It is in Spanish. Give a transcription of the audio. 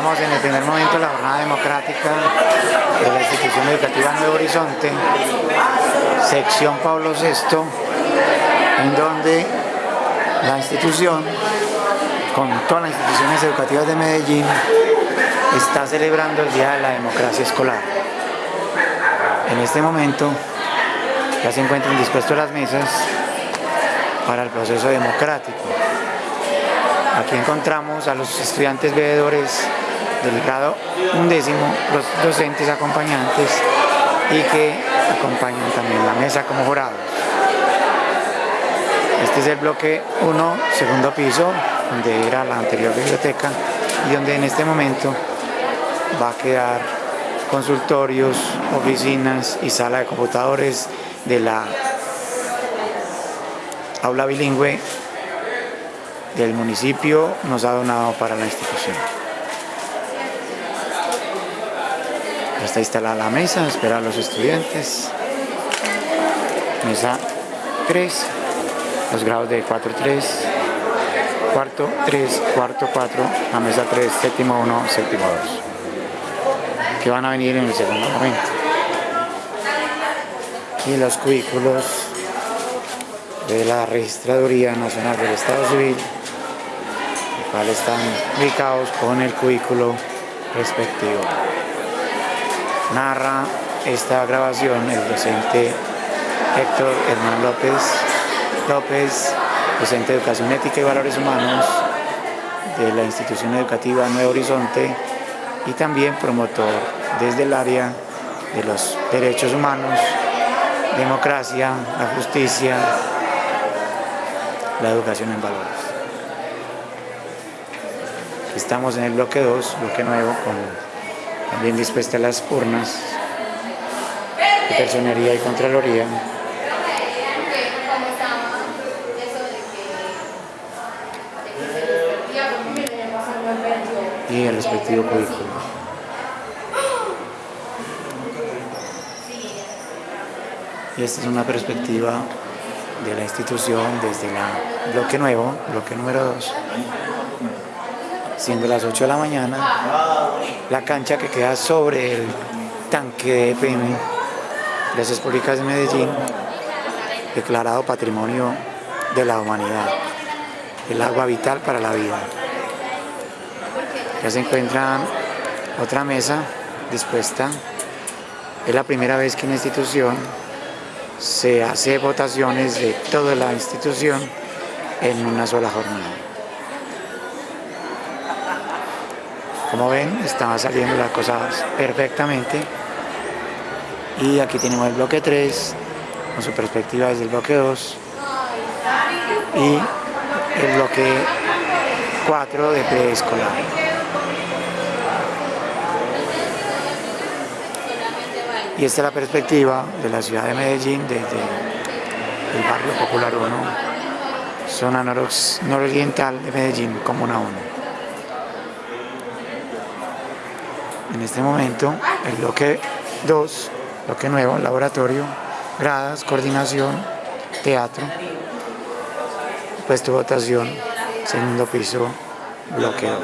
En el primer momento la jornada democrática de la institución educativa Nuevo Horizonte, sección Pablo VI, en donde la institución, con todas las instituciones educativas de Medellín, está celebrando el Día de la Democracia Escolar. En este momento ya se encuentran dispuestas las mesas para el proceso democrático. Aquí encontramos a los estudiantes veedores del grado undécimo, los docentes acompañantes y que acompañan también la mesa como jurados. Este es el bloque 1, segundo piso, donde era la anterior biblioteca y donde en este momento va a quedar consultorios, oficinas y sala de computadores de la aula bilingüe del municipio nos ha donado para la institución. Está instalada la mesa, espera a los estudiantes. Mesa 3, los grados de 4-3, cuarto 3, cuarto 4, la mesa 3, séptimo 1, séptimo 2, que van a venir en el segundo momento. Y los cubículos de la Registraduría Nacional del Estado Civil, los cuales están ubicados con el cubículo respectivo. Narra esta grabación el docente Héctor Hernán López, López, docente de Educación Ética y Valores Humanos de la institución educativa Nuevo Horizonte y también promotor desde el área de los derechos humanos, democracia, la justicia, la educación en valores. Estamos en el bloque 2, bloque nuevo, con también dispuestas las urnas de personería y contraloría. Y el respectivo cubículo. Y esta es una perspectiva de la institución desde el bloque nuevo, bloque número 2, siendo las 8 de la mañana, la cancha que queda sobre el tanque de EPM, Gracias Públicas de Medellín, declarado Patrimonio de la Humanidad, el agua vital para la vida. Ya se encuentra otra mesa dispuesta, es la primera vez que en la institución se hace votaciones de toda la institución en una sola jornada. Como ven, estaba saliendo las cosas perfectamente. Y aquí tenemos el bloque 3, con su perspectiva desde el bloque 2. Y el bloque 4 de preescolar. Y esta es la perspectiva de la ciudad de Medellín desde el barrio Popular 1, zona nororiental de Medellín, Comuna 1. En este momento, el bloque 2, bloque nuevo, laboratorio, gradas, coordinación, teatro, puesto votación, segundo piso, bloque 2.